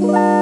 Bye.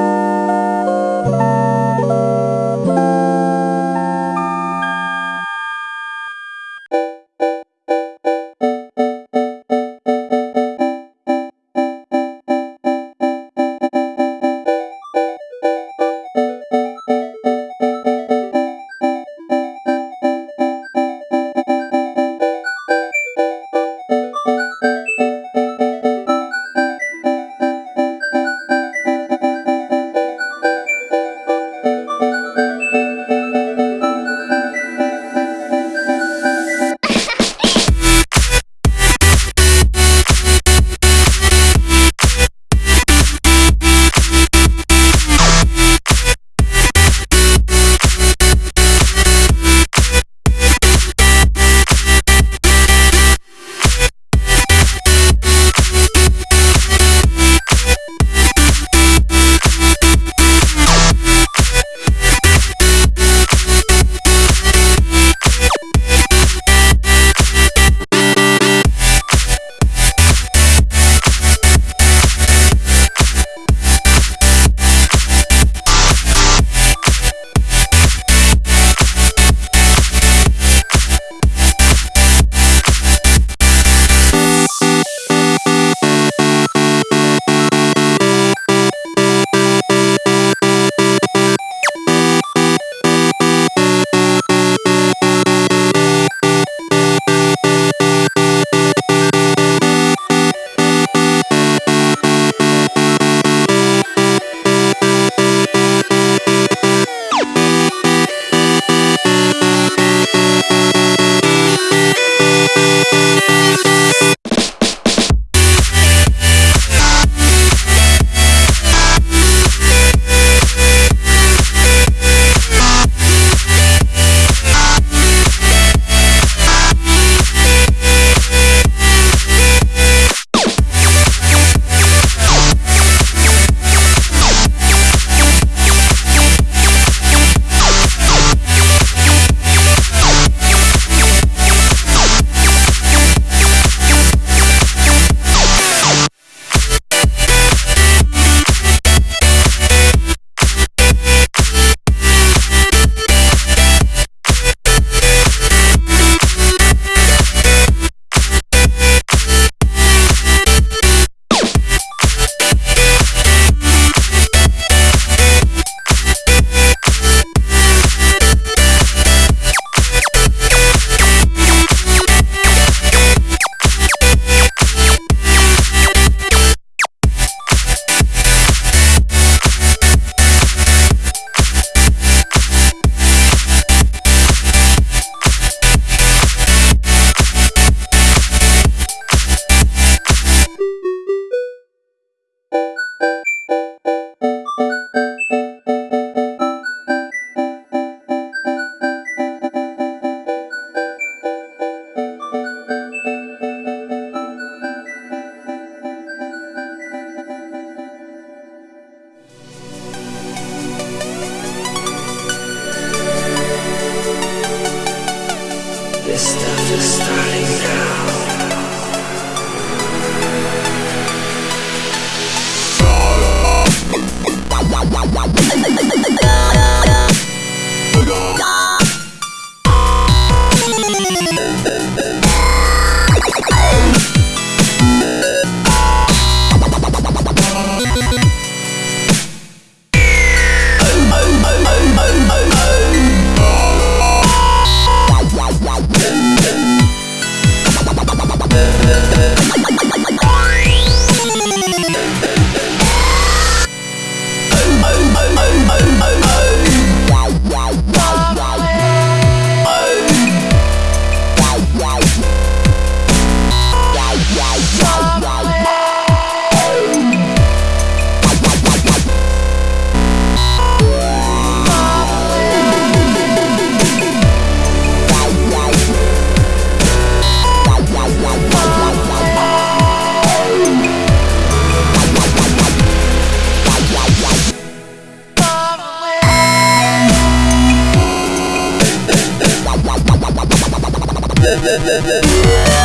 Música Yeah. Yeah.